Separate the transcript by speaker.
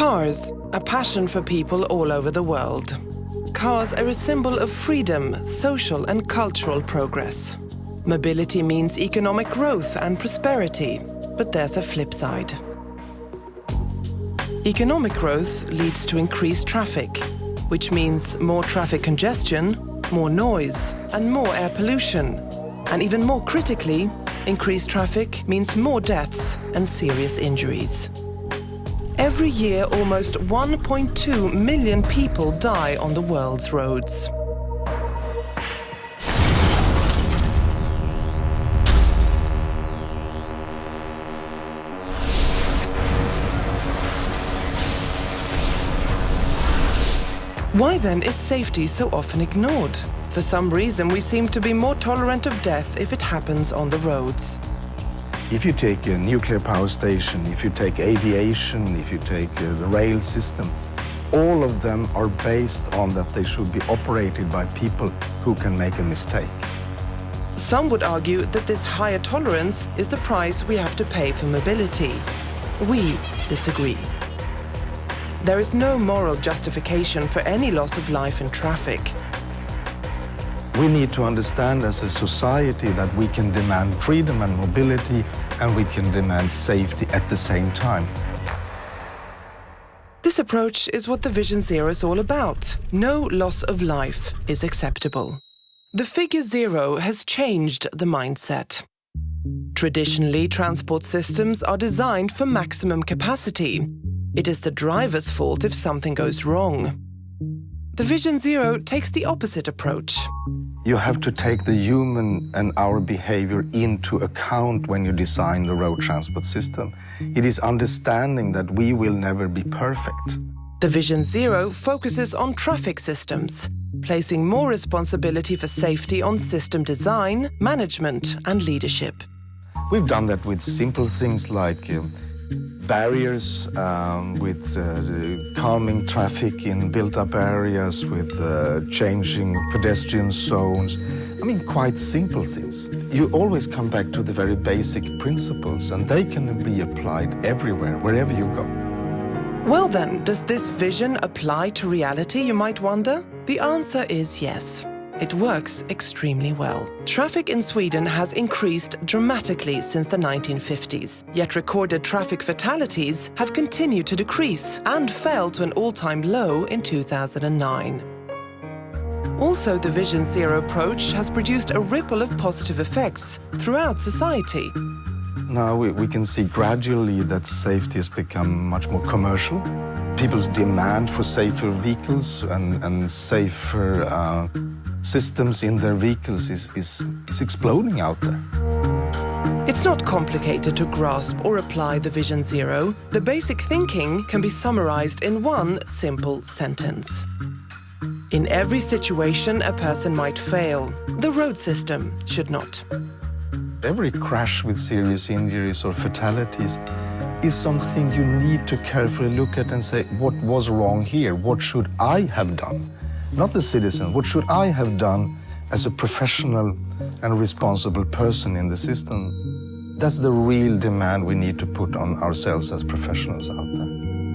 Speaker 1: Cars, a passion for people all over the world. Cars are a symbol of freedom, social and cultural progress. Mobility means economic growth and prosperity, but there's a flip side. Economic growth leads to increased traffic, which means more traffic congestion, more noise and more air pollution. And even more critically, increased traffic means more deaths and serious injuries. Every year, almost 1.2 million people die on the world's roads. Why then is safety so often ignored? For some reason, we seem to be more tolerant of death if it happens on the roads.
Speaker 2: If you take a nuclear power station, if you take aviation, if you take uh, the rail system, all of them are based on that they should be operated by people who can make a mistake.
Speaker 1: Some would argue that this higher tolerance is the price we have to pay for mobility. We disagree. There is no moral justification for any loss of life in traffic.
Speaker 2: We need to understand as a society that we can demand freedom and mobility and we can demand safety at the same time.
Speaker 1: This approach is what the Vision Zero is all about. No loss of life is acceptable. The figure zero has changed the mindset. Traditionally, transport systems are designed for maximum capacity, it is the driver's fault if something goes wrong. The Vision Zero takes the opposite approach.
Speaker 2: You have to take the human and our behavior into account when you design the road transport system. It is understanding that we will never be perfect.
Speaker 1: The Vision Zero focuses on traffic systems, placing more responsibility for safety on system design, management and leadership.
Speaker 2: We've done that with simple things like uh, barriers um, with uh, calming traffic in built-up areas, with uh, changing pedestrian zones. I mean, quite simple things. You always come back to the very basic principles, and they can be applied everywhere, wherever you go.
Speaker 1: Well then, does this vision apply to reality, you might wonder? The answer is yes. It works extremely well. Traffic in Sweden has increased dramatically since the 1950s, yet recorded traffic fatalities have continued to decrease and fell to an all-time low in 2009. Also, the Vision Zero approach has produced a ripple of positive effects throughout society.
Speaker 2: Now we, we can see gradually that safety has become much more commercial. People's demand for safer vehicles and, and safer uh, systems in their vehicles is, is, is exploding out there.
Speaker 1: It's not complicated to grasp or apply the Vision Zero. The basic thinking can be summarized in one simple sentence. In every situation, a person might fail. The road system should not.
Speaker 2: Every crash with serious injuries or fatalities is something you need to carefully look at and say, what was wrong here? What should I have done? Not the citizen. What should I have done as a professional and responsible person in the system? That's the real demand we need to put on ourselves as professionals out there.